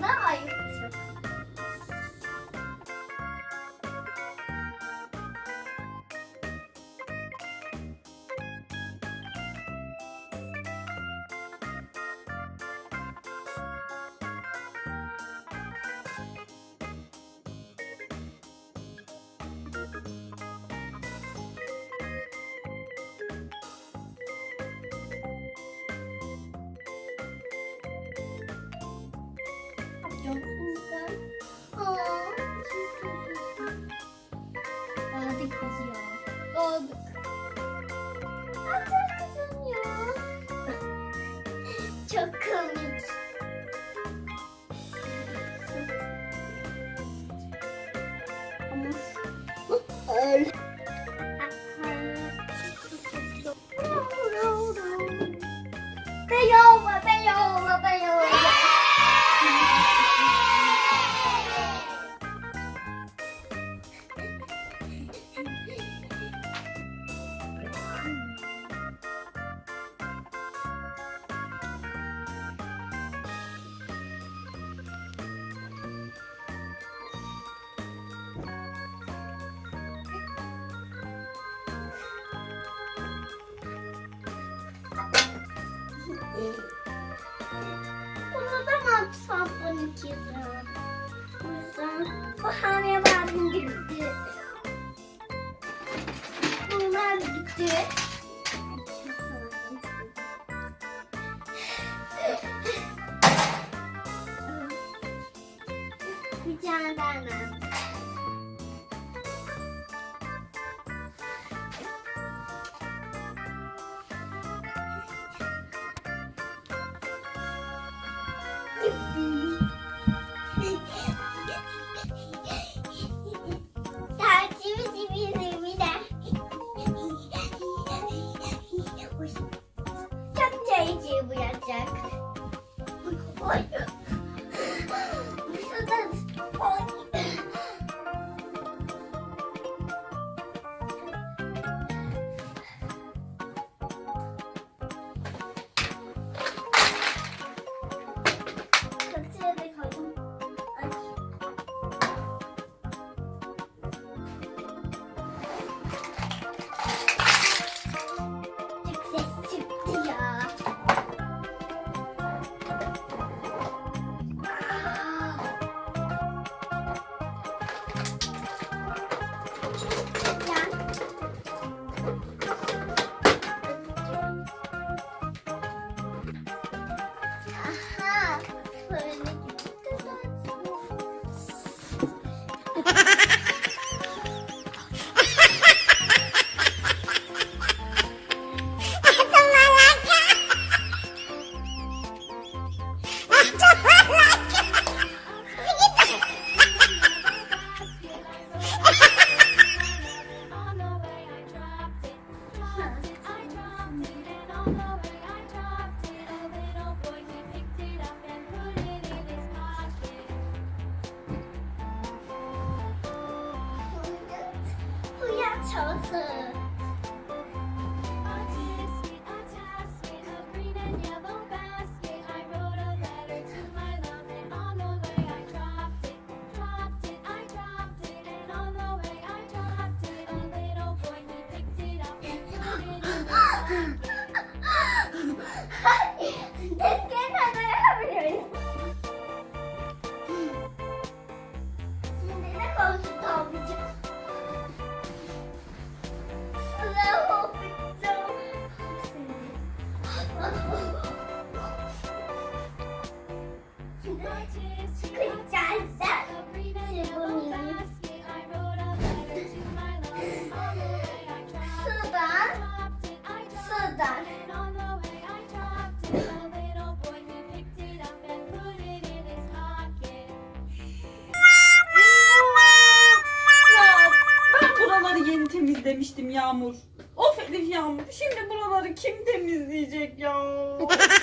ないで Çok komik. Öl. Beyoğlu, Beyoğlu, Beyoğlu. Ee, bunu da mı atsam 12 lira? O yüzden bu hamle bana gitti. Bunlar gitti. Bir tane daha 丑死。了 temizlemiştim Yağmur. Of Elif Yağmur. Şimdi buraları kim temizleyecek ya?